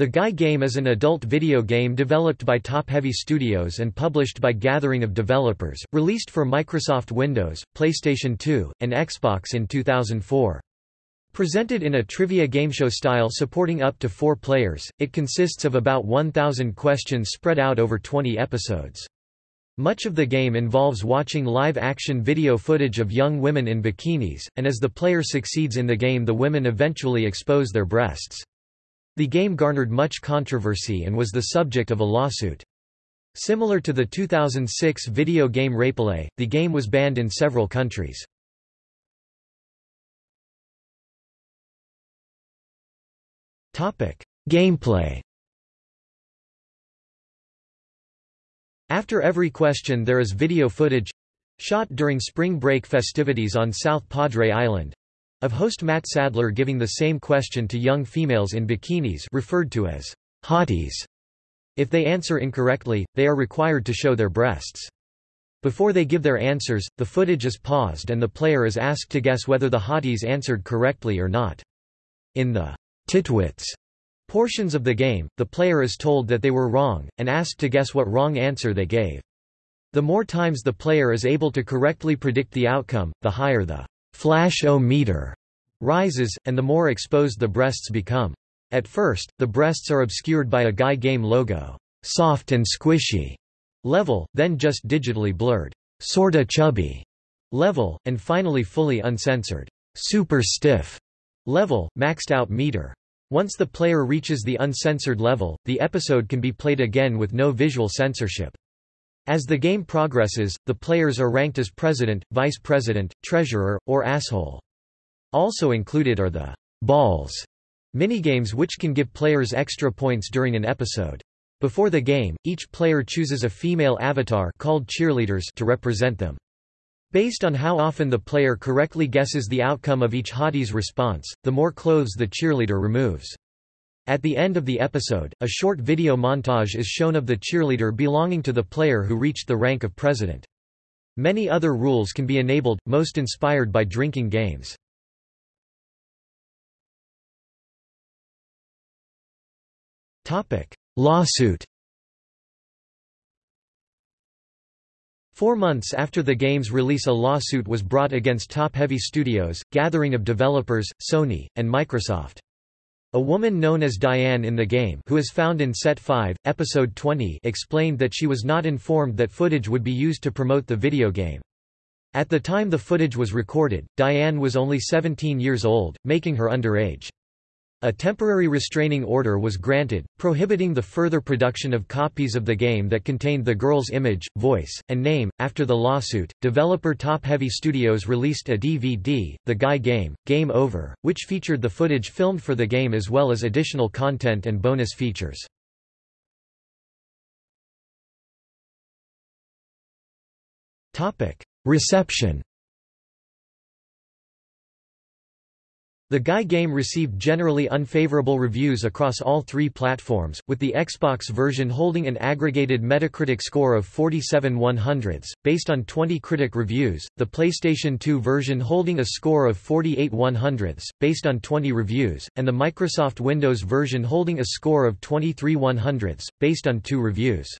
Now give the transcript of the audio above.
The Guy game is an adult video game developed by Top Heavy Studios and published by Gathering of Developers, released for Microsoft Windows, PlayStation 2, and Xbox in 2004. Presented in a trivia gameshow style supporting up to four players, it consists of about 1,000 questions spread out over 20 episodes. Much of the game involves watching live-action video footage of young women in bikinis, and as the player succeeds in the game the women eventually expose their breasts. The game garnered much controversy and was the subject of a lawsuit. Similar to the 2006 video game RapeLay, the game was banned in several countries. Gameplay After every question there is video footage shot during spring break festivities on South Padre Island of host Matt Sadler giving the same question to young females in bikinis referred to as hotties. If they answer incorrectly, they are required to show their breasts. Before they give their answers, the footage is paused and the player is asked to guess whether the hotties answered correctly or not. In the titwits portions of the game, the player is told that they were wrong, and asked to guess what wrong answer they gave. The more times the player is able to correctly predict the outcome, the higher the flash-o-meter rises, and the more exposed the breasts become. At first, the breasts are obscured by a Guy game logo, soft and squishy level, then just digitally blurred, sorta chubby level, and finally fully uncensored, super stiff level, maxed out meter. Once the player reaches the uncensored level, the episode can be played again with no visual censorship. As the game progresses, the players are ranked as president, vice president, treasurer, or asshole. Also included are the balls minigames which can give players extra points during an episode. Before the game, each player chooses a female avatar called cheerleaders to represent them. Based on how often the player correctly guesses the outcome of each hottie's response, the more clothes the cheerleader removes. At the end of the episode, a short video montage is shown of the cheerleader belonging to the player who reached the rank of president. Many other rules can be enabled, most inspired by drinking games. Lawsuit Four months after the game's release a lawsuit was brought against Top Heavy Studios, Gathering of Developers, Sony, and Microsoft. A woman known as Diane in the game who is found in Set 5, Episode 20 explained that she was not informed that footage would be used to promote the video game. At the time the footage was recorded, Diane was only 17 years old, making her underage. A temporary restraining order was granted, prohibiting the further production of copies of the game that contained the girl's image, voice, and name. After the lawsuit, developer Top Heavy Studios released a DVD, The Guy Game, Game Over, which featured the footage filmed for the game as well as additional content and bonus features. Reception The Guy game received generally unfavorable reviews across all three platforms, with the Xbox version holding an aggregated Metacritic score of 47 100s, based on 20 critic reviews, the PlayStation 2 version holding a score of 48 100s, based on 20 reviews, and the Microsoft Windows version holding a score of 23 100s, based on two reviews.